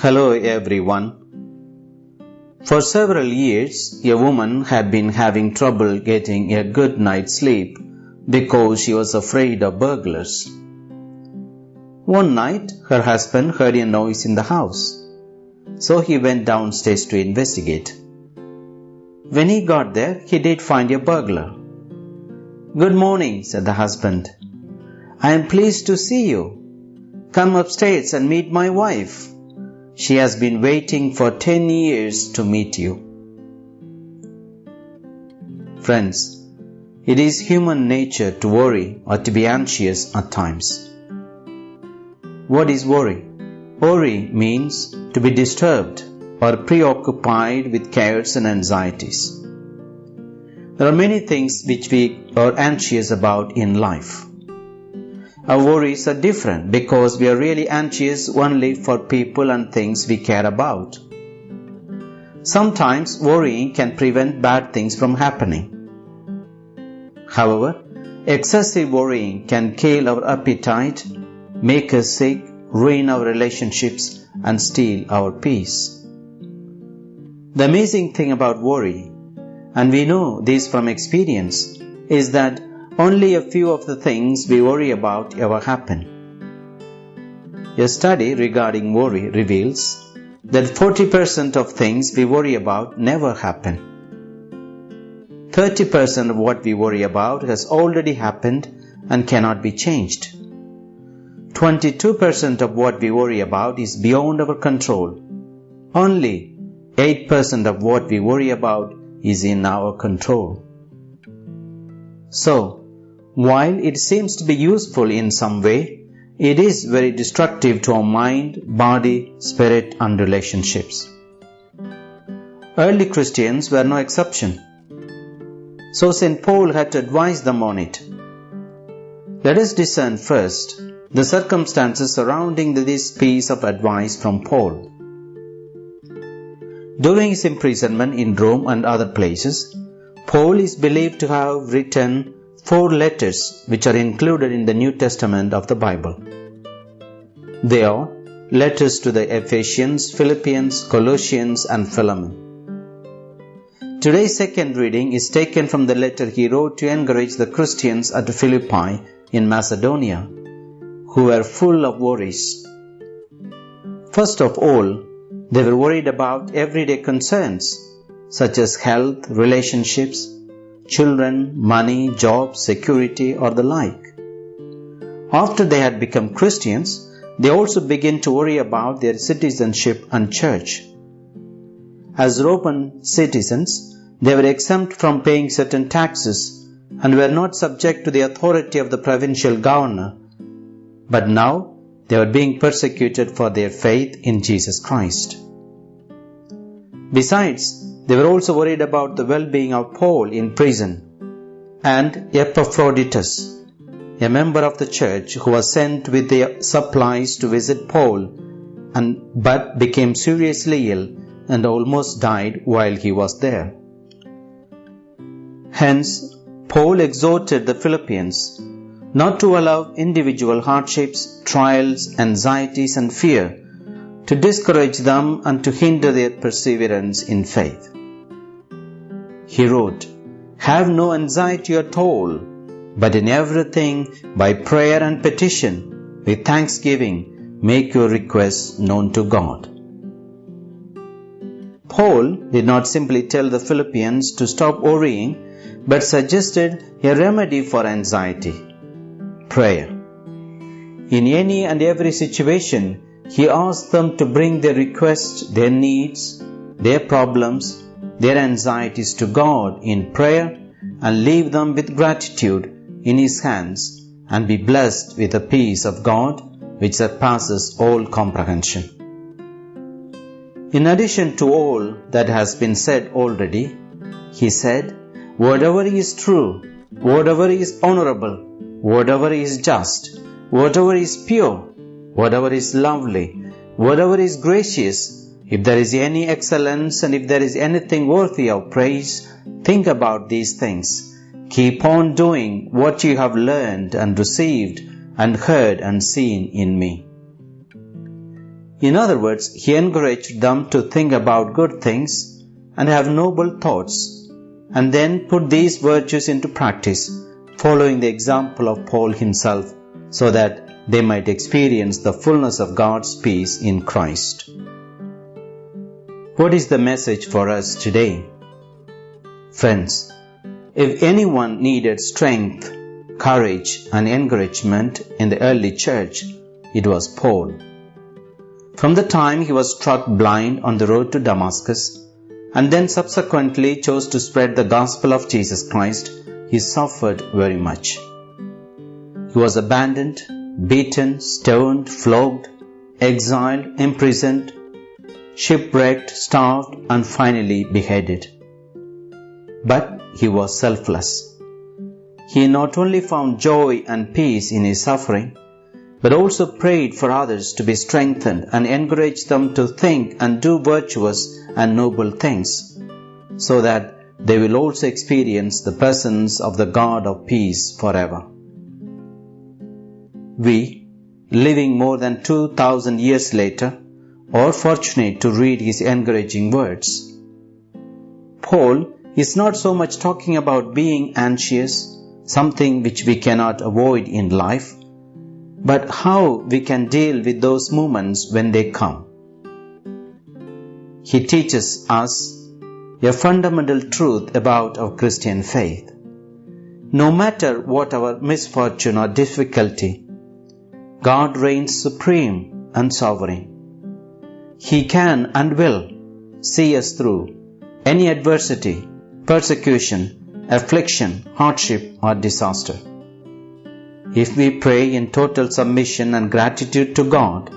Hello everyone. For several years, a woman had been having trouble getting a good night's sleep because she was afraid of burglars. One night, her husband heard a noise in the house, so he went downstairs to investigate. When he got there, he did find a burglar. Good morning, said the husband. I am pleased to see you. Come upstairs and meet my wife. She has been waiting for 10 years to meet you. Friends, it is human nature to worry or to be anxious at times. What is worry? Worry means to be disturbed or preoccupied with cares and anxieties. There are many things which we are anxious about in life. Our worries are different because we are really anxious only for people and things we care about. Sometimes worrying can prevent bad things from happening. However, excessive worrying can kill our appetite, make us sick, ruin our relationships, and steal our peace. The amazing thing about worry, and we know this from experience, is that only a few of the things we worry about ever happen. A study regarding worry reveals that 40% of things we worry about never happen. 30% of what we worry about has already happened and cannot be changed. 22% of what we worry about is beyond our control. Only 8% of what we worry about is in our control. So, while it seems to be useful in some way, it is very destructive to our mind, body, spirit, and relationships. Early Christians were no exception. So St. Paul had to advise them on it. Let us discern first the circumstances surrounding this piece of advice from Paul. During his imprisonment in Rome and other places, Paul is believed to have written four letters which are included in the New Testament of the Bible. They are letters to the Ephesians, Philippians, Colossians, and Philemon. Today's second reading is taken from the letter he wrote to encourage the Christians at Philippi in Macedonia, who were full of worries. First of all, they were worried about everyday concerns such as health, relationships, children, money, job, security, or the like. After they had become Christians, they also began to worry about their citizenship and church. As Roman citizens, they were exempt from paying certain taxes and were not subject to the authority of the provincial governor. But now they were being persecuted for their faith in Jesus Christ. Besides, they were also worried about the well-being of Paul in prison and Epaphroditus, a member of the church who was sent with the supplies to visit Paul and but became seriously ill and almost died while he was there. Hence, Paul exhorted the Philippians not to allow individual hardships, trials, anxieties, and fear to discourage them and to hinder their perseverance in faith. He wrote, Have no anxiety at all, but in everything, by prayer and petition, with thanksgiving, make your requests known to God. Paul did not simply tell the Philippians to stop worrying, but suggested a remedy for anxiety prayer. In any and every situation, he asked them to bring their requests, their needs, their problems, their anxieties to God in prayer and leave them with gratitude in His hands and be blessed with the peace of God which surpasses all comprehension. In addition to all that has been said already, he said, Whatever is true, whatever is honorable, whatever is just, whatever is pure, whatever is lovely, whatever is gracious, if there is any excellence and if there is anything worthy of praise, think about these things. Keep on doing what you have learned and received and heard and seen in me. In other words, he encouraged them to think about good things and have noble thoughts, and then put these virtues into practice, following the example of Paul himself, so that they might experience the fullness of God's peace in Christ. What is the message for us today? Friends, if anyone needed strength, courage, and encouragement in the early church, it was Paul. From the time he was struck blind on the road to Damascus, and then subsequently chose to spread the gospel of Jesus Christ, he suffered very much. He was abandoned, beaten, stoned, flogged, exiled, imprisoned, shipwrecked, starved, and finally beheaded. But he was selfless. He not only found joy and peace in his suffering, but also prayed for others to be strengthened and encouraged them to think and do virtuous and noble things, so that they will also experience the presence of the God of peace forever. We, living more than 2000 years later, are fortunate to read his encouraging words. Paul is not so much talking about being anxious, something which we cannot avoid in life, but how we can deal with those moments when they come. He teaches us a fundamental truth about our Christian faith. No matter what our misfortune or difficulty, God reigns supreme and sovereign. He can and will see us through any adversity, persecution, affliction, hardship, or disaster. If we pray in total submission and gratitude to God,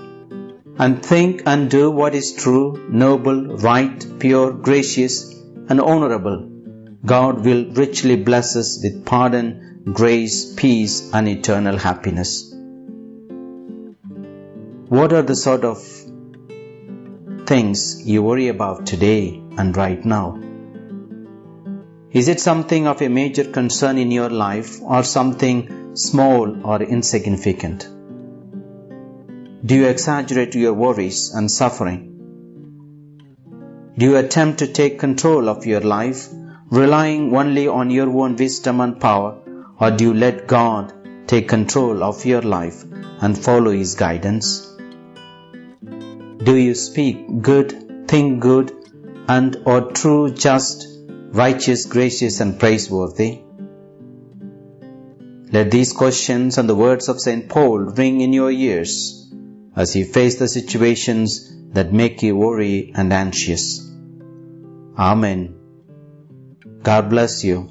and think and do what is true, noble, right, pure, gracious, and honorable, God will richly bless us with pardon, grace, peace, and eternal happiness. What are the sort of things you worry about today and right now? Is it something of a major concern in your life or something small or insignificant? Do you exaggerate your worries and suffering? Do you attempt to take control of your life, relying only on your own wisdom and power, or do you let God take control of your life and follow His guidance? Do you speak good, think good, and are true, just, righteous, gracious, and praiseworthy? Let these questions and the words of St. Paul ring in your ears as you face the situations that make you worry and anxious. Amen. God bless you.